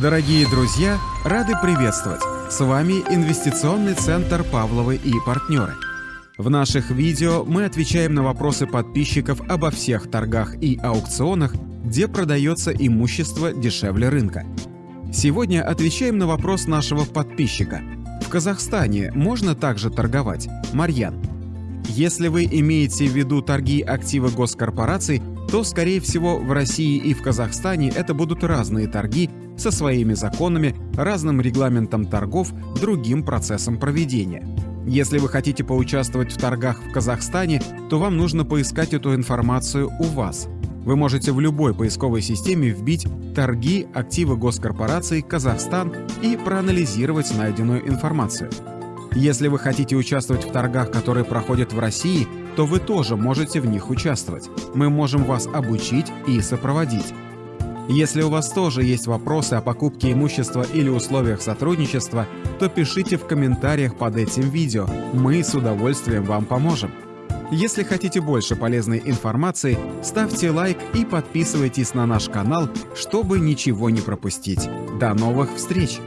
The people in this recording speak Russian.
Дорогие друзья, рады приветствовать! С вами Инвестиционный центр «Павловы и партнеры». В наших видео мы отвечаем на вопросы подписчиков обо всех торгах и аукционах, где продается имущество дешевле рынка. Сегодня отвечаем на вопрос нашего подписчика. В Казахстане можно также торговать? Марьян. Если вы имеете в виду торги активы госкорпораций, то, скорее всего, в России и в Казахстане это будут разные торги со своими законами, разным регламентом торгов, другим процессом проведения. Если вы хотите поучаствовать в торгах в Казахстане, то вам нужно поискать эту информацию у вас. Вы можете в любой поисковой системе вбить «Торги активы госкорпораций Казахстан» и проанализировать найденную информацию. Если вы хотите участвовать в торгах, которые проходят в России, то вы тоже можете в них участвовать. Мы можем вас обучить и сопроводить. Если у вас тоже есть вопросы о покупке имущества или условиях сотрудничества, то пишите в комментариях под этим видео, мы с удовольствием вам поможем. Если хотите больше полезной информации, ставьте лайк и подписывайтесь на наш канал, чтобы ничего не пропустить. До новых встреч!